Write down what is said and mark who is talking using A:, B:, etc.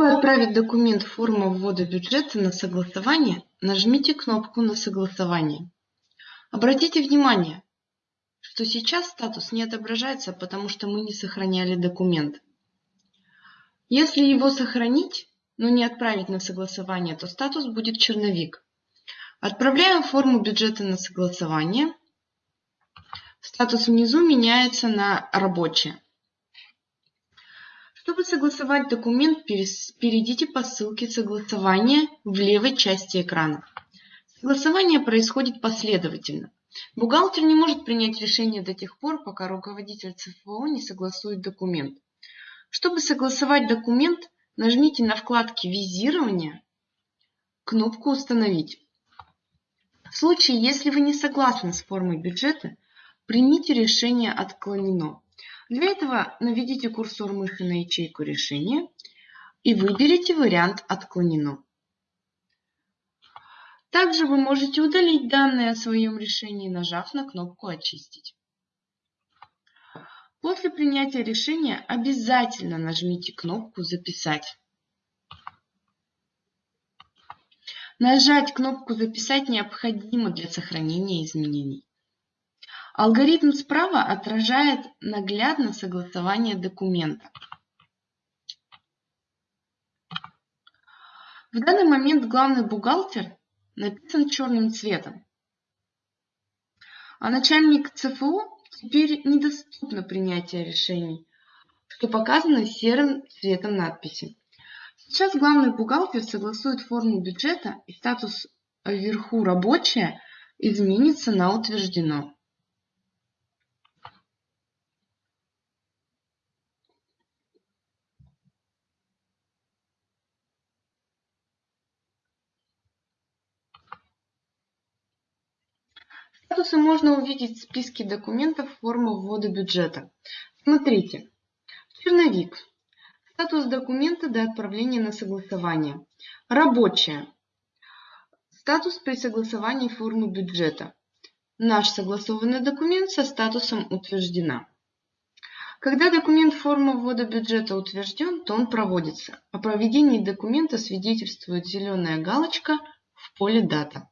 A: Чтобы отправить документ форма ввода бюджета на согласование, нажмите кнопку на согласование. Обратите внимание, что сейчас статус не отображается, потому что мы не сохраняли документ. Если его сохранить, но не отправить на согласование, то статус будет черновик. Отправляем форму бюджета на согласование. Статус внизу меняется на рабочее. Чтобы согласовать документ, перейдите по ссылке согласования в левой части экрана. Согласование происходит последовательно. Бухгалтер не может принять решение до тех пор, пока руководитель ЦФО не согласует документ. Чтобы согласовать документ, нажмите на вкладке «Визирование» кнопку «Установить». В случае, если вы не согласны с формой бюджета, примите решение «Отклонено». Для этого наведите курсор мыши на ячейку решения и выберите вариант «Отклонено». Также вы можете удалить данные о своем решении, нажав на кнопку «Очистить». После принятия решения обязательно нажмите кнопку «Записать». Нажать кнопку «Записать» необходимо для сохранения изменений. Алгоритм справа отражает наглядно согласование документа. В данный момент главный бухгалтер написан черным цветом. А начальник ЦФО теперь недоступно принятие решений, что показано серым цветом надписи. Сейчас главный бухгалтер согласует форму бюджета и статус вверху «Рабочая» изменится на «Утверждено». Статусы можно увидеть в списке документов формы ввода бюджета. Смотрите. Черновик. Статус документа до отправления на согласование. Рабочая. Статус при согласовании формы бюджета. Наш согласованный документ со статусом утверждена. Когда документ формы ввода бюджета утвержден, то он проводится. О проведении документа свидетельствует зеленая галочка в поле «Дата».